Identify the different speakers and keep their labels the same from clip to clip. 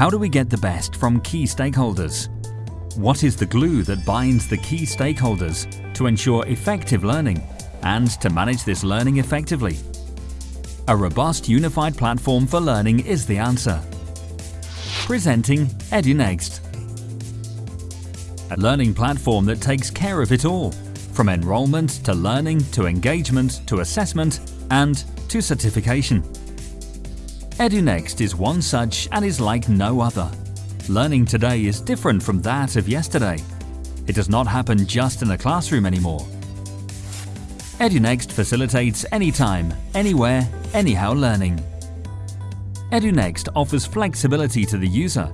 Speaker 1: How do we get the best from key stakeholders? What is the glue that binds the key stakeholders to ensure effective learning and to manage this learning effectively? A robust unified platform for learning is the answer. Presenting EduNext. A learning platform that takes care of it all, from enrollment to learning to engagement to assessment and to certification. EduNext is one such and is like no other. Learning today is different from that of yesterday. It does not happen just in a classroom anymore. EduNext facilitates anytime, anywhere, anyhow learning. EduNext offers flexibility to the user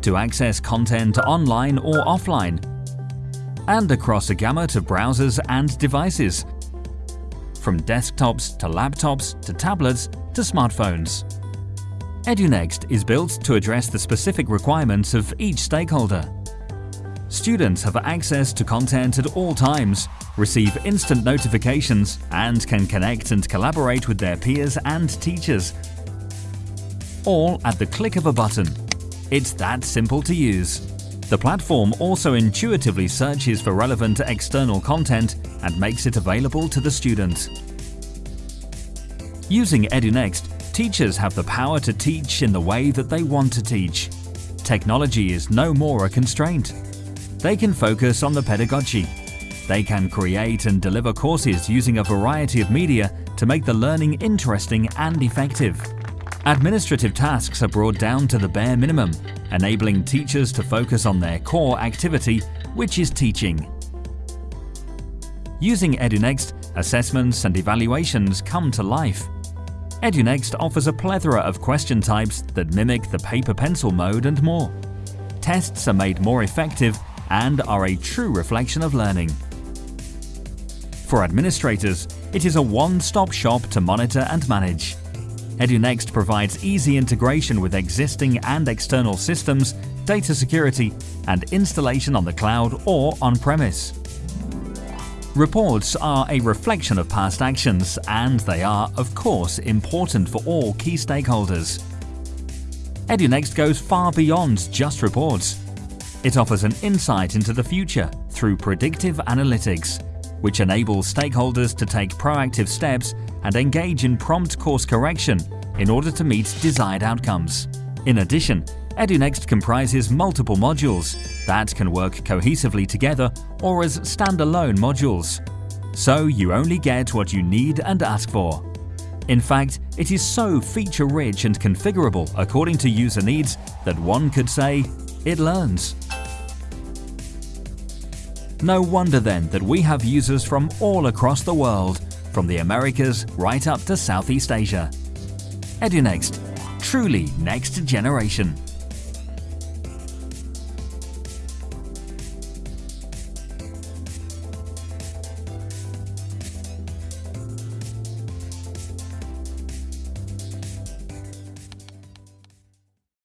Speaker 1: to access content online or offline and across a gamut of browsers and devices, from desktops to laptops to tablets to smartphones. EduNext is built to address the specific requirements of each stakeholder. Students have access to content at all times, receive instant notifications and can connect and collaborate with their peers and teachers. All at the click of a button. It's that simple to use. The platform also intuitively searches for relevant external content and makes it available to the student. Using EduNext, teachers have the power to teach in the way that they want to teach. Technology is no more a constraint. They can focus on the pedagogy. They can create and deliver courses using a variety of media to make the learning interesting and effective. Administrative tasks are brought down to the bare minimum, enabling teachers to focus on their core activity, which is teaching. Using EduNext, assessments and evaluations come to life. EduNext offers a plethora of question types that mimic the paper-pencil mode and more. Tests are made more effective and are a true reflection of learning. For administrators, it is a one-stop shop to monitor and manage. EduNext provides easy integration with existing and external systems, data security, and installation on the cloud or on-premise. Reports are a reflection of past actions and they are, of course, important for all key stakeholders. EduNext goes far beyond just reports. It offers an insight into the future through predictive analytics, which enables stakeholders to take proactive steps and engage in prompt course correction in order to meet desired outcomes. In addition, EduNext comprises multiple modules that can work cohesively together or as standalone modules. So you only get what you need and ask for. In fact, it is so feature-rich and configurable according to user needs that one could say, it learns. No wonder then that we have users from all across the world, from the Americas right up to Southeast Asia. EduNext, truly next generation.